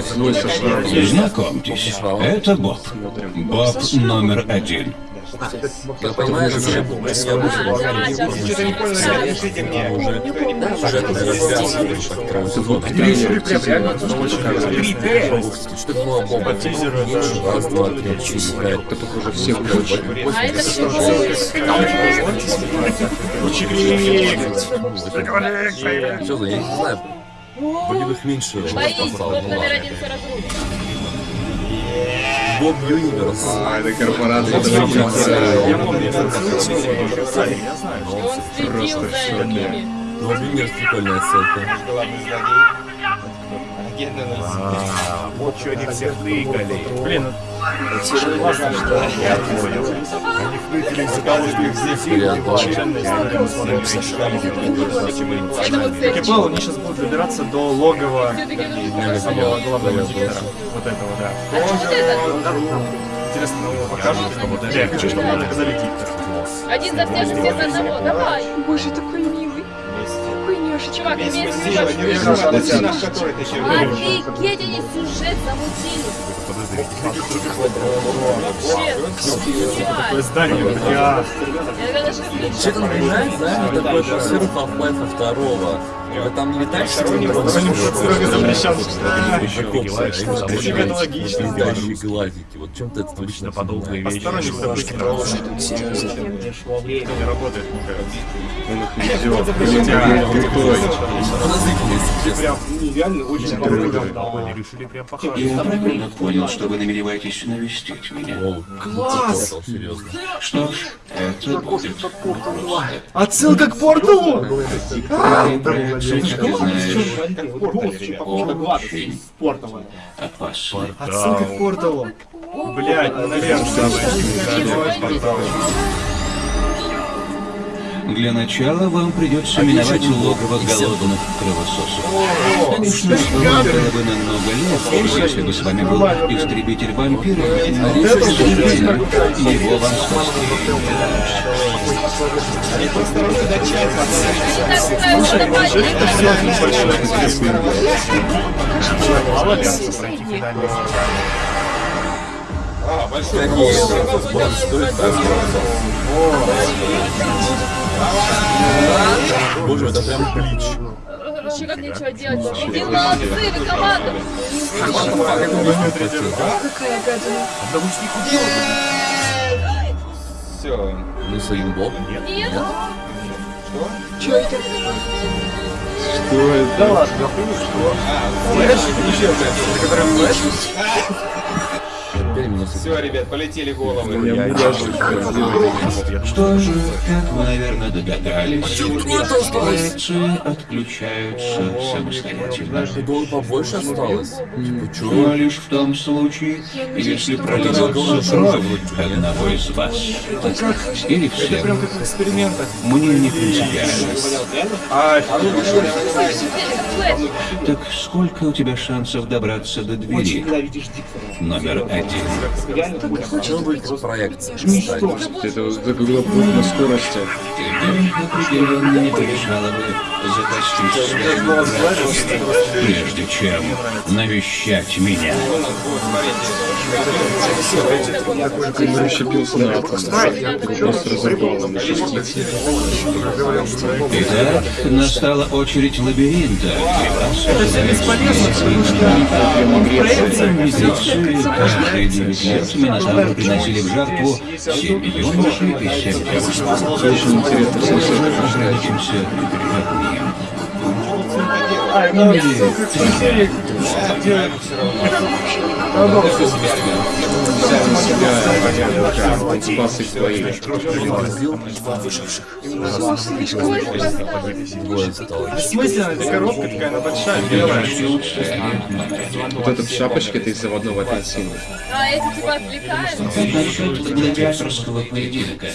злой со шрамом. Знакомьтесь, это Боб. Боб номер один. Как понимаешь, уже. А за, я не знаю. Бы их меньше Боись, Боб номер один Юниверс. А, это корпорация. Я это помню, И он следил за ними. Боб Юниверс прикольная ссылка. Главный злодей. Агент Вот что они всех тыкали. Блин, ну классно, что я понял. Они втыкали из-за того, что их здесь. Это вот Я понял, они сейчас будут добираться до логова нужно самого главного диктора. Вот этого, да. А что это? Интересно, нам его покажут. Я хочу, чтобы нам показали диктора. Один за всех, все за одного. Давай. Боже, такой милый. Нежный. Чувак, имеет в Сила, виду. держи, наш, который ты еще Офигеть, они сюжет замутили. Вообще, Такое чувак. здание, бля. Че это напоминает, знаешь, такой атмосферу Half-Life второго. Вы там Они строго запрещен. Тебе это логично. Глазики. Вот чем-то это точно подобные вещи. Событий не работает. Он их не делает. Блин, крутой. Я правильно понял, что вы намереваетесь навестить меня. Класс! Что ж, это будет Отсылка к порталу! Как ты очень. Отсылка к порталу. Блять, ну наверное. Для начала вам придется миновать логово голодных кровососов. Конечно, вам было бы намного легче, если бы с вами был истребитель вампиров, но, к сожалению, его вам спасти не удалось. Так, давай, давай. А, большой. Боже, это прям блич. Вообще как нечего делать. Иди молодцы, вы команда. Какая гадина. Все. Ну, своим Боб. Нет. Чё это? Что это? Теперь меня Все, ребят, полетели головы. Я. Что же, как вы, наверное, догадались, проекции отключаются самостоятельно. Гол побольше осталось. Типа, чё? Но лишь в том случае, если прольется кровь одного из вас. Или всех. Прям как в экспериментах. Мне не принципиально. А, Так сколько у тебя шансов добраться до двери? Номер один. Чё будет проекция? кстати? Это загуглил путь на скорости. Определенно не бы графиком, прежде чем навещать меня. Он расщепился на. Просто разорвало на частицы. Итак, настала очередь лабиринта. Это все бесполезно, потому что каждые девять лет Минотавры приносили в жертву семь юношей и семь девушек. Очень интересно слушать. Ограничимся одним. Взял на себя бессмысленно, эта коробка такая, она большая, белая. Вот эта шапочка, это из заводного апельсина. А эти типа отвлекают? Насчет гладиаторского поединка.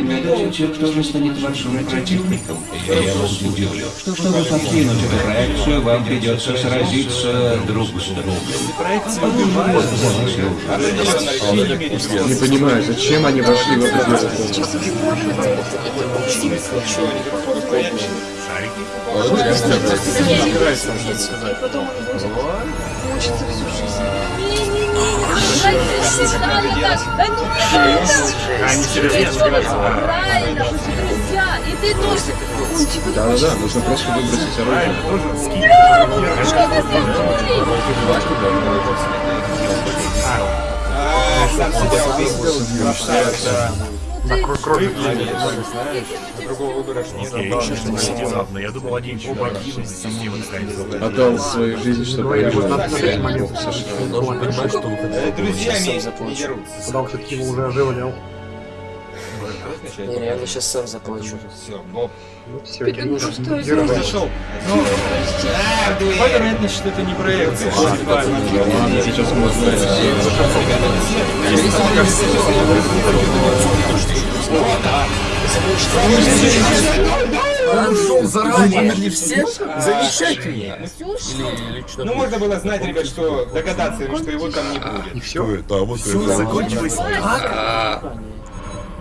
Гадаете, кто же станет вашим противником? Я вас удивлю. Чтобы покинуть эту проекцию, вам придется сразиться друг с другом. Убивают. Не понимаю, зачем они вошли в это дело? Мучиться всю жизнь. Они серьезно Правильно, друзья, и ты тоже. Он типа Да-да-да, нужно просто выбросить оружие. Сам себя убил. Красавица. Другого выбора нет. Я еще что внезапно. Я думал, они оба гибнут наконец. Отдал свою жизнь, чтобы я жил. Должен понимать, что Друзья не дерутся. Потому что Кима уже оживлял. Не, я сейчас сам заплачу. Все, Боб. Все, Ну что это? Зашел. Ну. По вероятности, что это не проекция. Ладно, сейчас можно... Он шел заранее для всех? Замечательно! Ну, можно было знать, ребят, что догадаться, что его там не будет. И все. Все закончилось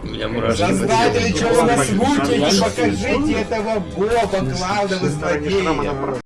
Я мурашки. Создатели, что вы нас мучаете? Покажите этого Боба, главного злодея.